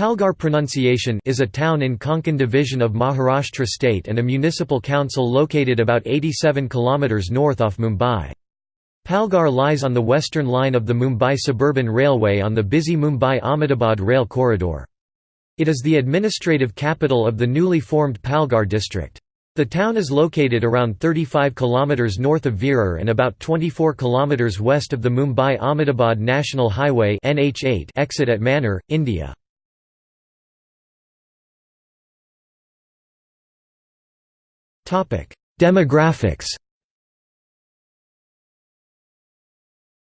Palghar pronunciation is a town in Konkan division of Maharashtra state and a municipal council located about 87 km north off Mumbai. Palghar lies on the western line of the Mumbai Suburban Railway on the busy Mumbai-Ahmedabad rail corridor. It is the administrative capital of the newly formed Palghar district. The town is located around 35 km north of Virar and about 24 km west of the Mumbai-Ahmedabad National Highway exit at Manor, India. Demographics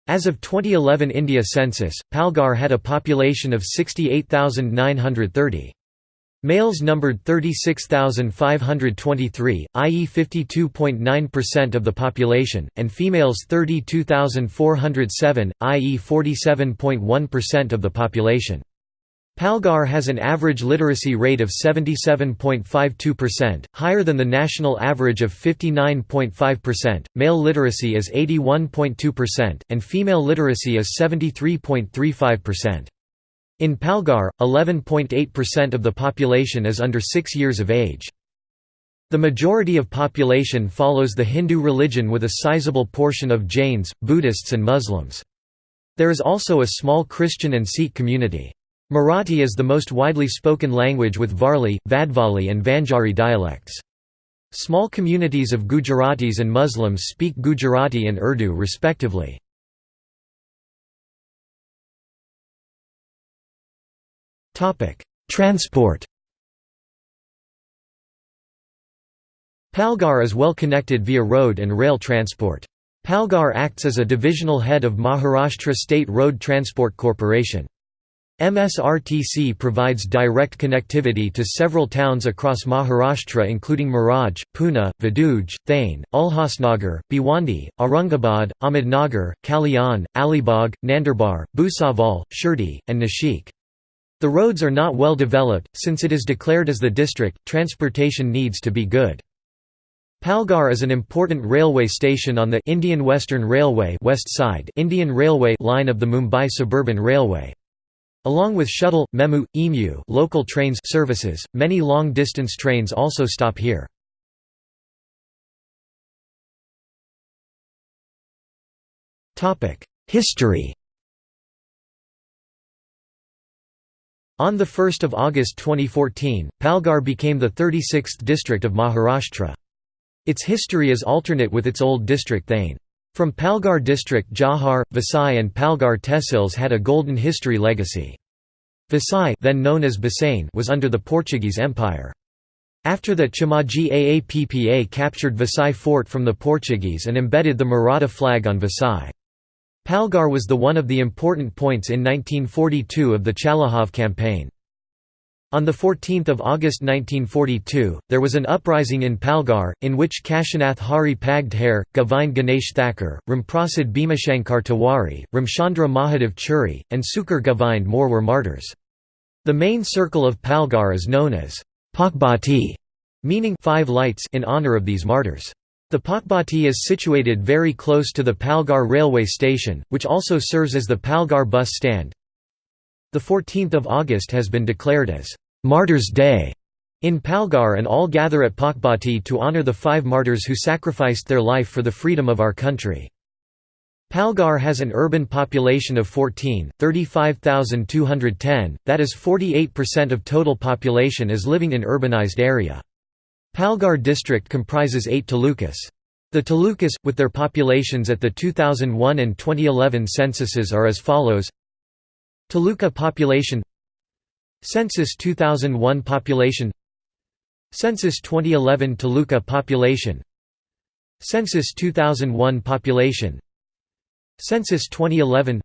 As of 2011 India census, Palghar had a population of 68,930. Males numbered 36,523, i.e. 52.9% of the population, and females 32,407, i.e. 47.1% of the population. Palghar has an average literacy rate of 77.52%, higher than the national average of 59.5%. Male literacy is 81.2%, and female literacy is 73.35%. In Palghar, 11.8% of the population is under 6 years of age. The majority of population follows the Hindu religion with a sizable portion of Jains, Buddhists and Muslims. There is also a small Christian and Sikh community. Marathi is the most widely spoken language with Varli, Vadvali and Vanjari dialects. Small communities of Gujaratis and Muslims speak Gujarati and Urdu respectively. Transport Palghar is well connected via road and rail transport. Palghar acts as a divisional head of Maharashtra State Road Transport Corporation. MSRTC provides direct connectivity to several towns across Maharashtra including Miraj, Pune, Vaduj, Thane, Ulhasnagar, Bhiwandi, Aurangabad, Ahmednagar, Kalyan, Alibag, Nandurbar, Bhusawal, Shirdi, and Nashik. The roads are not well developed, since it is declared as the district, transportation needs to be good. Palghar is an important railway station on the Indian Western Railway West Side Indian Railway line of the Mumbai Suburban Railway. Along with shuttle, Memu, EMU local trains services, many long-distance trains also stop here. History On 1 August 2014, Palghar became the 36th district of Maharashtra. Its history is alternate with its old district Thane. From Palghar district Jawhar, Vasai and Palghar tehsils had a golden history legacy. Vasai then known as Bassein was under the Portuguese Empire. After that Chimaji Appa captured Vasai fort from the Portuguese and embedded the Maratha flag on Vasai. Palghar was the one of the important points in 1942 of the Chalahav campaign. On 14 August 1942, there was an uprising in Palghar, in which Kashinath Hari Pagdhare, Govind Ganesh Thakur, Ramprasad Bhimashankar Tiwari, Ramchandra Mahadev Churi, and Sukar Govind More were martyrs. The main circle of Palghar is known as Pakbati, meaning five lights in honor of these martyrs. The Pakbati is situated very close to the Palghar railway station, which also serves as the Palghar bus stand. The 14th of August has been declared as Martyrs' Day in Palghar and all gather at Pakbati to honor the five martyrs who sacrificed their life for the freedom of our country. Palghar has an urban population of 14, 35,210, that is 48% of total population is living in urbanized area. Palghar district comprises eight talukas. The talukas, with their populations at the 2001 and 2011 censuses are as follows Taluka population Census 2001 population Census 2011 Taluka population Census 2001 population Census 2011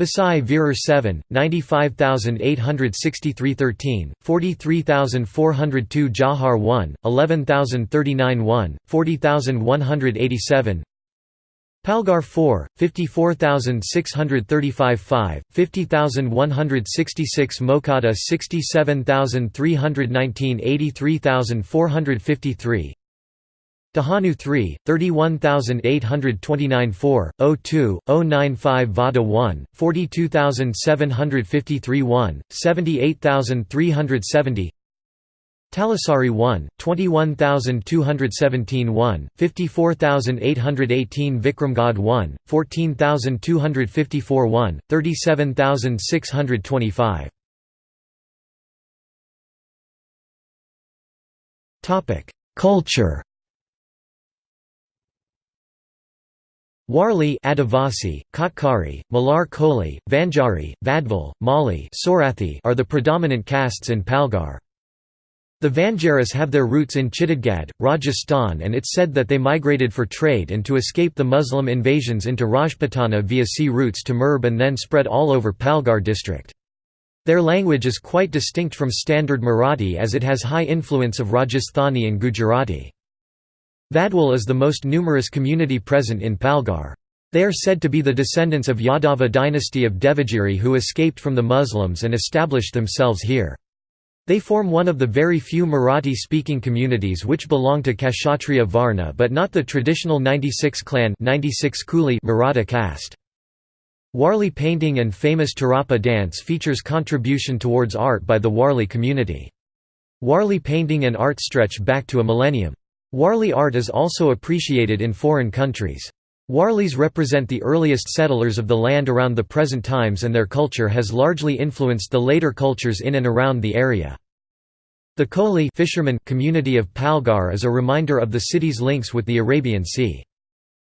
Vasai Virar 7, 95,863 13, 43,402 Jawhar 1, 11,039 1, 40,187 Palghar 4, 54,635 5, 50,166 Mokhada 67,319 83,453 Dahanu 3, 31829 4, 02, 095 Vada 1, 42753 1, 78370 Talasari 1, 21217 1, 54818 Vikramgad 1, 14254 1, 37625 Culture Warli Adivasi, Katkari, Malhar Koli, Vanjari, Vadval, Mali are the predominant castes in Palghar. The Vanjaras have their roots in Chittagad, Rajasthan and it's said that they migrated for trade and to escape the Muslim invasions into Rajputana via sea routes to Murb and then spread all over Palghar district. Their language is quite distinct from standard Marathi as it has high influence of Rajasthani and Gujarati. Vadwal is the most numerous community present in Palghar. They are said to be the descendants of Yadava dynasty of Devagiri who escaped from the Muslims and established themselves here. They form one of the very few Marathi-speaking communities which belong to Kshatriya Varna but not the traditional 96 clan 96 Kuli Maratha caste. Warli painting and famous Tarpa dance features contribution towards art by the Warli community. Warli painting and art stretch back to a millennium. Warli art is also appreciated in foreign countries. Warlis represent the earliest settlers of the land around the present times and their culture has largely influenced the later cultures in and around the area. The Koli fishermen community of Palghar is a reminder of the city's links with the Arabian Sea.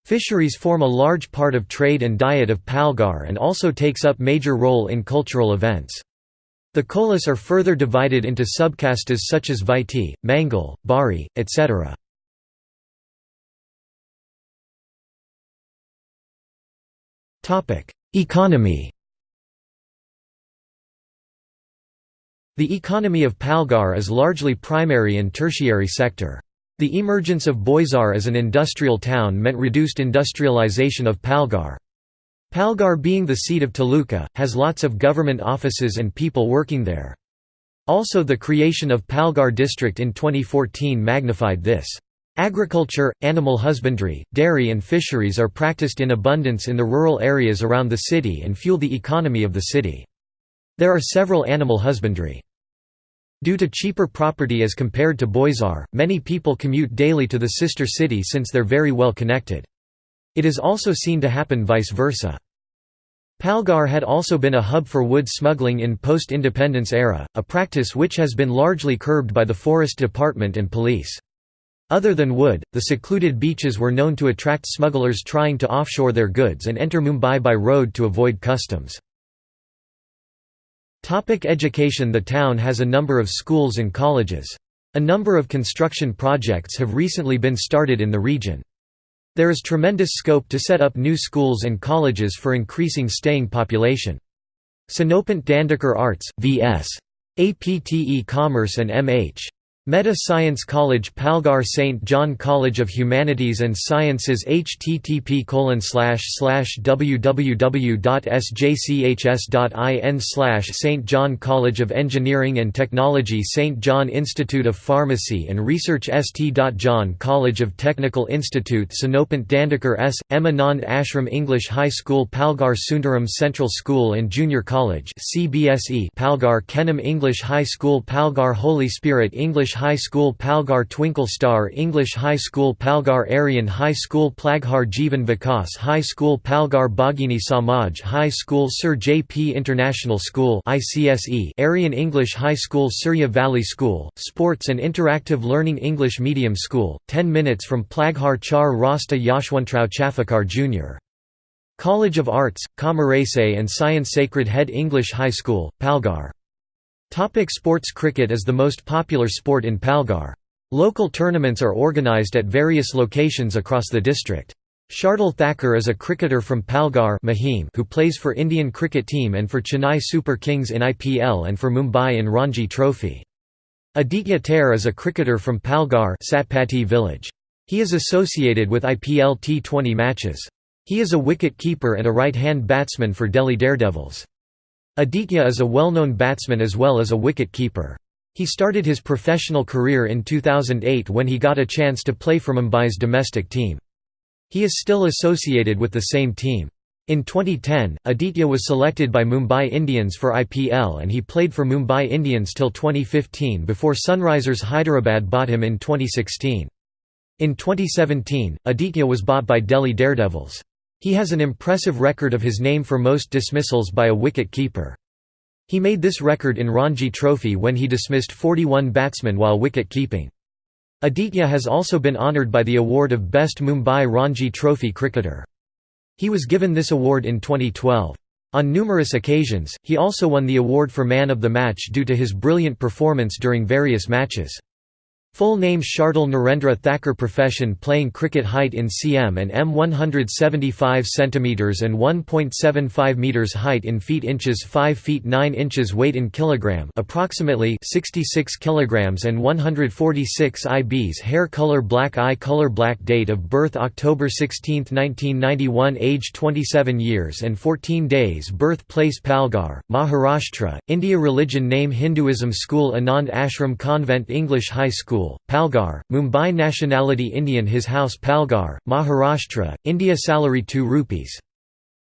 Fisheries form a large part of trade and diet of Palghar and also takes up major role in cultural events. The Kolis are further divided into subcastes such as Vaiti, Mangal, Bari, etc. Economy The economy of Palghar is largely primary and tertiary sector. The emergence of Boisar as an industrial town meant reduced industrialization of Palghar. Palghar being the seat of Taluka, has lots of government offices and people working there. Also the creation of Palghar district in 2014 magnified this. Agriculture, animal husbandry, dairy and fisheries are practiced in abundance in the rural areas around the city and fuel the economy of the city. There are several animal husbandry. Due to cheaper property as compared to Boisar, many people commute daily to the sister city since they're very well connected. It is also seen to happen vice versa. Palghar had also been a hub for wood smuggling in post-independence era, a practice which has been largely curbed by the Forest Department and police. Other than wood, the secluded beaches were known to attract smugglers trying to offshore their goods and enter Mumbai by road to avoid customs. Education The town has a number of schools and colleges. A number of construction projects have recently been started in the region. There is tremendous scope to set up new schools and colleges for increasing staying population. Sonopant Dandekar Arts, V.S. APTE Commerce and M.H. Mehta Science College Palghar St. John College of Humanities and Sciences http www.sjchs.in St. John College of Engineering and Technology St. John Institute of Pharmacy and Research St. John College of Technical Institute Sonopant Dandekar S. M. Anand Ashram English High School Palghar Sundaram Central School and Junior College CBSE Palghar Kenam English High School Palghar Holy Spirit English English High School Palghar Twinkle Star English High School Palghar Aryan High School Palghar Jivan Vikas High School Palghar Bhagini Samaj High School Sir J. P. International School ICSE Aryan English High School Surya Valley School, Sports and Interactive Learning English Medium School, 10 minutes from Palghar Char Rasta Yashwantrao Chafakar Jr. College of Arts, Kamarese and Science Sacred Head English High School, Palghar Topic sports Cricket is the most popular sport in Palghar. Local tournaments are organised at various locations across the district. Shardul Thakur is a cricketer from Palghar Mahim who plays for Indian cricket team and for Chennai Super Kings in IPL and for Mumbai in Ranji Trophy. Aditya Tare is a cricketer from Palghar Satpati village. He is associated with IPL T20 matches. He is a wicket-keeper and a right-hand batsman for Delhi Daredevils. Aditya is a well-known batsman as well as a wicket-keeper. He started his professional career in 2008 when he got a chance to play for Mumbai's domestic team. He is still associated with the same team. In 2010, Aditya was selected by Mumbai Indians for IPL and he played for Mumbai Indians till 2015 before Sunrisers Hyderabad bought him in 2016. In 2017, Aditya was bought by Delhi Daredevils. He has an impressive record of his name for most dismissals by a wicket-keeper. He made this record in Ranji Trophy when he dismissed 41 batsmen while wicket-keeping. Aditya has also been honoured by the award of Best Mumbai Ranji Trophy cricketer. He was given this award in 2012. On numerous occasions, he also won the award for Man of the Match due to his brilliant performance during various matches. Full name Shardul Narendra Thakur Profession playing cricket Height in cm and m 175 cm and 1.75 meters Height in feet Inches 5 feet 9 inches Weight in kilogram approximately 66 kilograms and 146 IBs Hair color Black eye color Black date of birth October 16, 1991 Age 27 years and 14 days Birthplace Palghar, Maharashtra, India Religion Name Hinduism School Anand Ashram Convent English High School School, Mumbai Nationality Indian His house Palghar, Maharashtra, India Salary 2 rupees.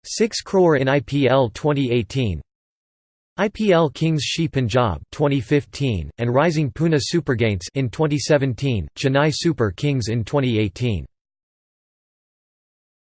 6 crore in IPL 2018 IPL Kings Shi Punjab 2015 and Rising Pune Supergiants in 2017 Chennai Super Kings in 2018